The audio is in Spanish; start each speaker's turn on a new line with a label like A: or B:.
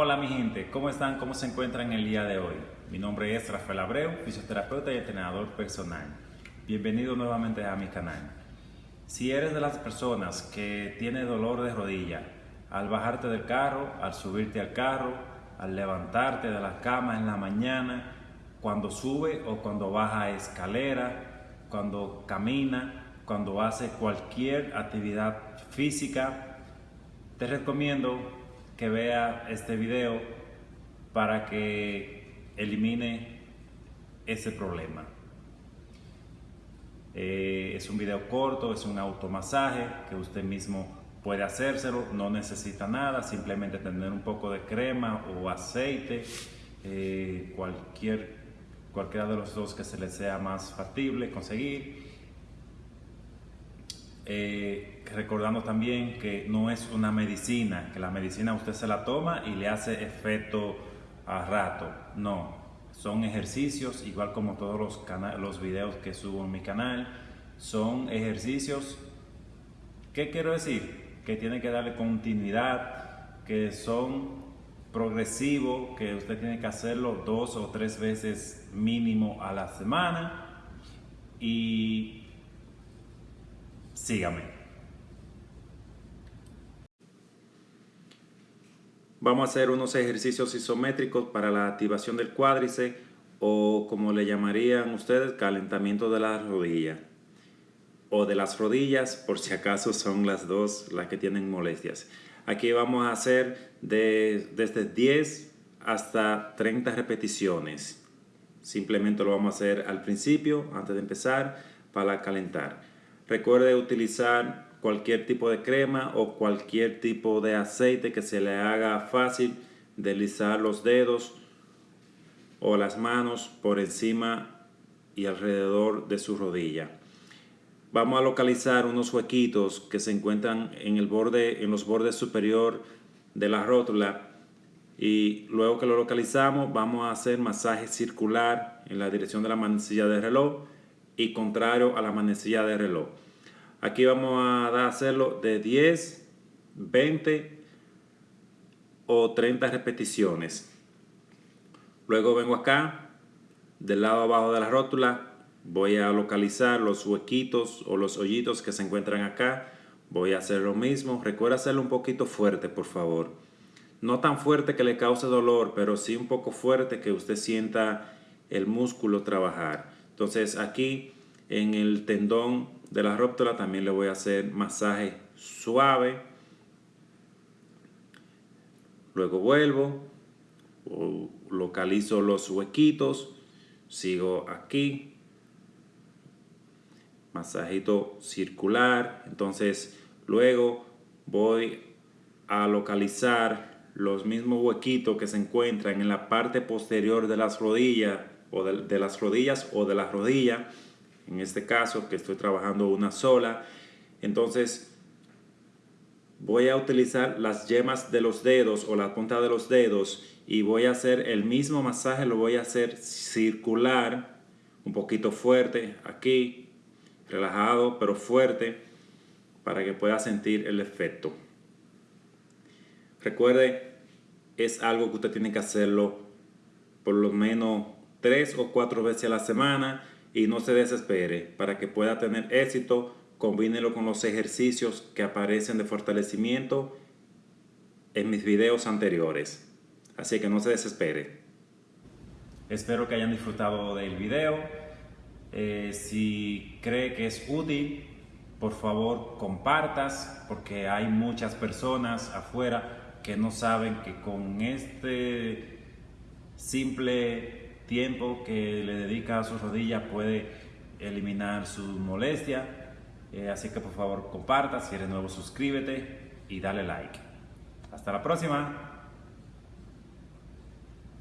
A: Hola mi gente, ¿cómo están? ¿Cómo se encuentran el día de hoy? Mi nombre es Rafael Abreu, fisioterapeuta y entrenador personal. Bienvenido nuevamente a mi canal. Si eres de las personas que tiene dolor de rodilla, al bajarte del carro, al subirte al carro, al levantarte de la cama en la mañana, cuando sube o cuando baja escalera, cuando camina, cuando hace cualquier actividad física, te recomiendo que vea este video para que elimine ese problema. Eh, es un video corto, es un automasaje que usted mismo puede hacérselo, no necesita nada, simplemente tener un poco de crema o aceite, eh, cualquier, cualquiera de los dos que se le sea más factible conseguir eh, recordando también que no es una medicina, que la medicina usted se la toma y le hace efecto a rato. No, son ejercicios, igual como todos los, los videos que subo en mi canal, son ejercicios, ¿qué quiero decir? Que tiene que darle continuidad, que son progresivos, que usted tiene que hacerlo dos o tres veces mínimo a la semana y Sígame. Vamos a hacer unos ejercicios isométricos para la activación del cuádriceps o como le llamarían ustedes, calentamiento de la rodilla o de las rodillas por si acaso son las dos las que tienen molestias. Aquí vamos a hacer de, desde 10 hasta 30 repeticiones. Simplemente lo vamos a hacer al principio, antes de empezar, para calentar. Recuerde utilizar cualquier tipo de crema o cualquier tipo de aceite que se le haga fácil deslizar los dedos o las manos por encima y alrededor de su rodilla. Vamos a localizar unos huequitos que se encuentran en, el borde, en los bordes superior de la rótula y luego que lo localizamos vamos a hacer masaje circular en la dirección de la manecilla de reloj y contrario a la manecilla de reloj. Aquí vamos a hacerlo de 10, 20 o 30 repeticiones. Luego vengo acá, del lado abajo de la rótula, voy a localizar los huequitos o los hoyitos que se encuentran acá. Voy a hacer lo mismo. Recuerda hacerlo un poquito fuerte, por favor. No tan fuerte que le cause dolor, pero sí un poco fuerte que usted sienta el músculo trabajar. Entonces aquí en el tendón de la róptula también le voy a hacer masaje suave. Luego vuelvo, localizo los huequitos, sigo aquí, masajito circular. Entonces luego voy a localizar los mismos huequitos que se encuentran en la parte posterior de las rodillas o de, de las rodillas o de la rodilla en este caso que estoy trabajando una sola. Entonces voy a utilizar las yemas de los dedos o la punta de los dedos y voy a hacer el mismo masaje, lo voy a hacer circular, un poquito fuerte aquí, relajado pero fuerte para que pueda sentir el efecto. Recuerde, es algo que usted tiene que hacerlo por lo menos tres o cuatro veces a la semana y no se desespere. Para que pueda tener éxito, combínelo con los ejercicios que aparecen de fortalecimiento en mis videos anteriores. Así que no se desespere. Espero que hayan disfrutado del video. Eh, si cree que es útil, por favor compartas porque hay muchas personas afuera que no saben que con este simple tiempo que le dedica a su rodilla puede eliminar su molestia. Eh, así que por favor comparta, si eres nuevo suscríbete y dale like. Hasta la próxima.